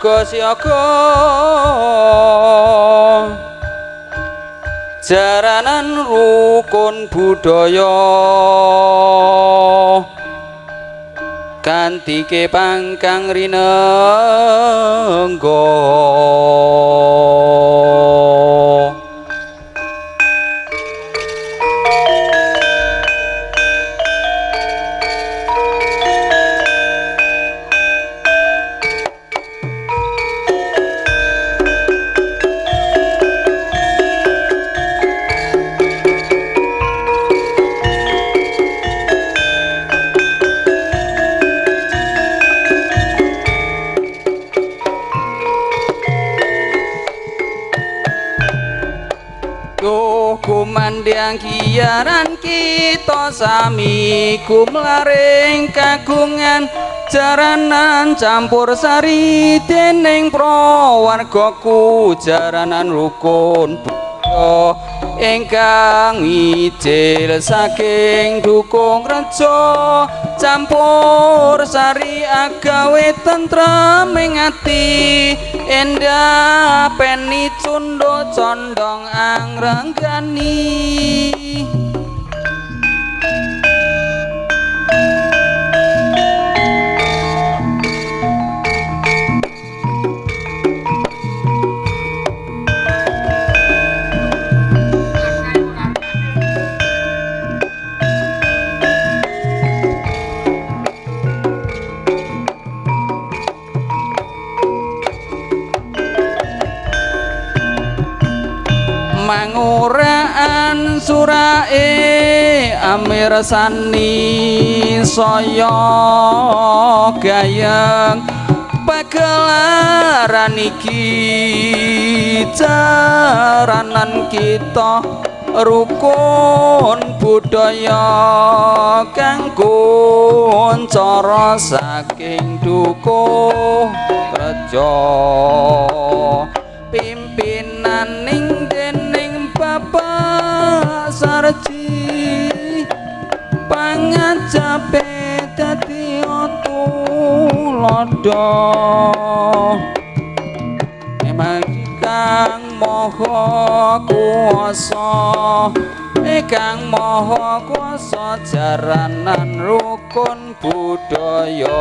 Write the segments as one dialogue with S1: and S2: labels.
S1: siaga-siaga jaranan rukun budaya. Kanthi pangkang rinengga kumandang kiaran kita sami kumlaring kagungan jaranan campur sari dening prawargaku jaranan rukun buya ingkang ijil saking dukung reja campur sari agawe tentrem ing ati endah peni cundo condong angrenggani surae amirsani saya gayeng pagelaran iki jaranan kita rukun budaya kanggo cara saking dukuh reja sarji pangajabe dadi tulodo emang kang moho kuasa Kang Maha Kuasa jaranan rukun budaya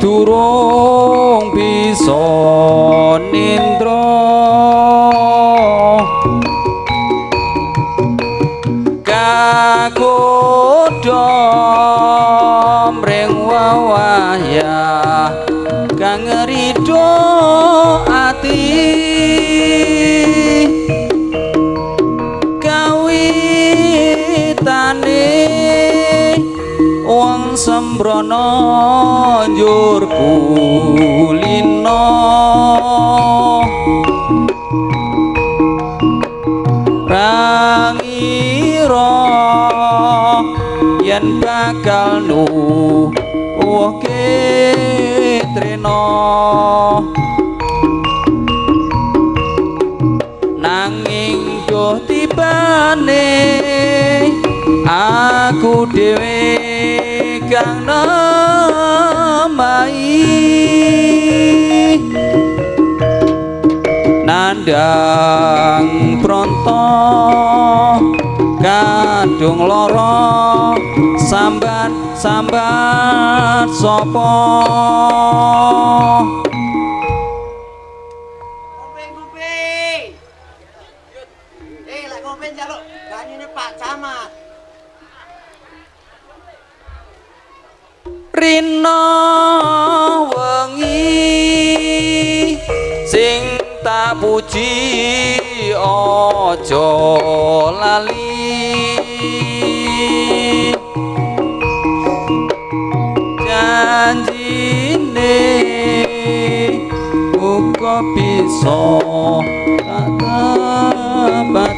S1: durung bisa bakal nu oke treno nanging do tibane aku dhewe kang namai. Nandang pronto kadung loro sambat sambat sopo? Rina wengi sing tak puji aja lali bisa tak dapati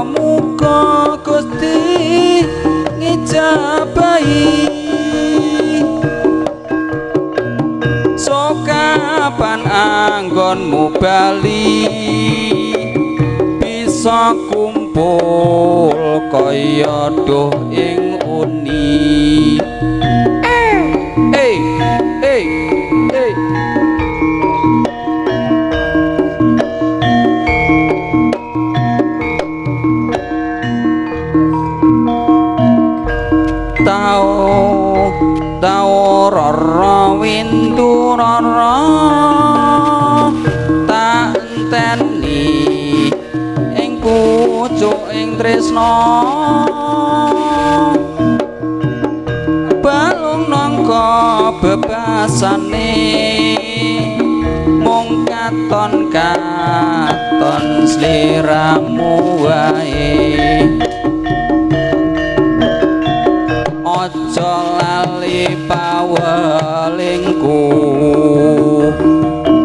S1: muka Gusti ngijabahi. Sokan kapan anggonmu bali? Bisa kumpul kaya doh ing tresna balung nangka bebasane mung katon katon sliramu wae. Aja lali pawelingku.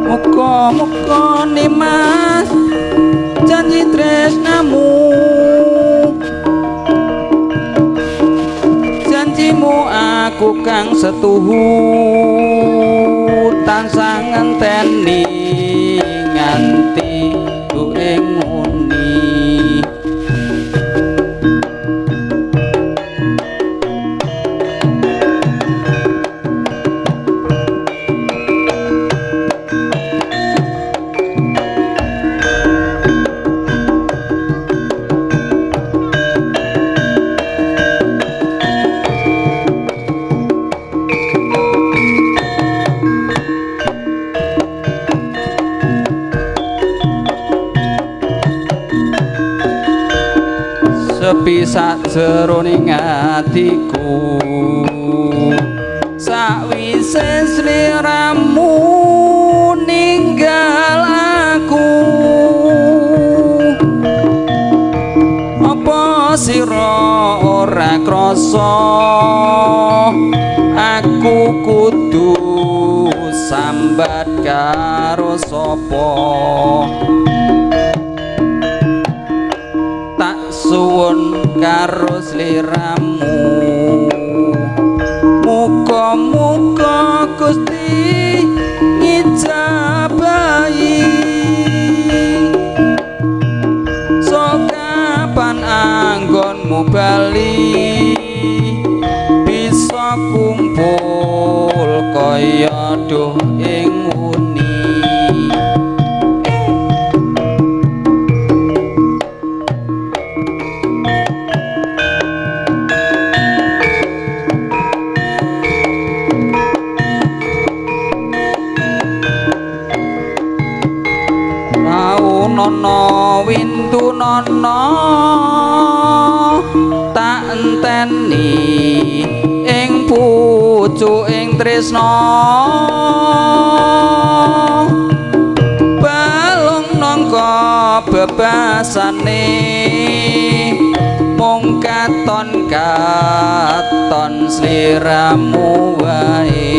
S1: Muga-muga nimas janji tresnamu kang setuhu tansah ngenteni kaya doh ing uni Rau nono windu nono tak enteni tresna balung nangka bebasane mung katon katon sliramu wae.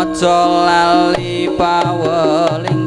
S1: Aja lali pawelingku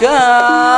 S1: Welcome.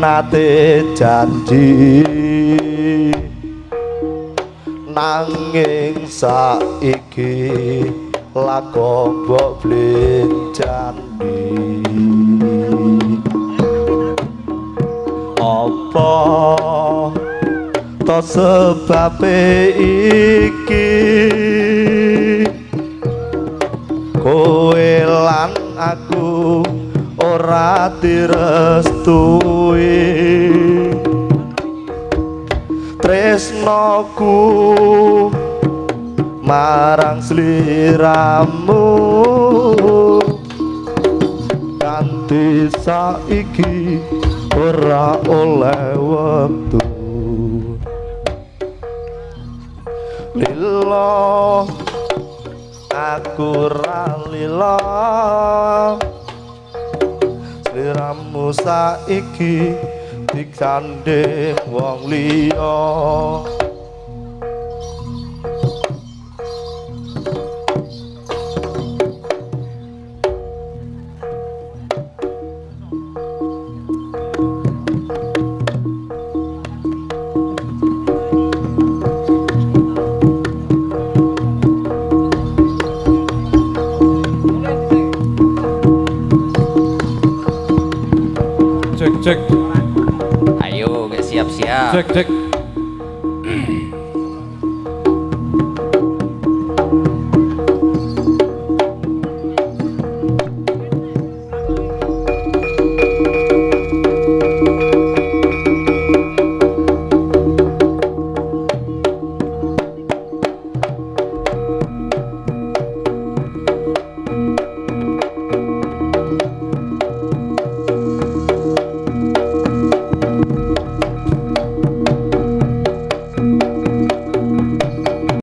S2: Nate janji. Nanging saiki lakon mbok blenjani apa to sebabe iki? Kowe lan aku ora direstui tresnoku marang sliramu. Ganti saiki ora oleh wektu. Lilo aku ra lilo sliramu saiki dikandhe wong liya
S3: tick, Dick.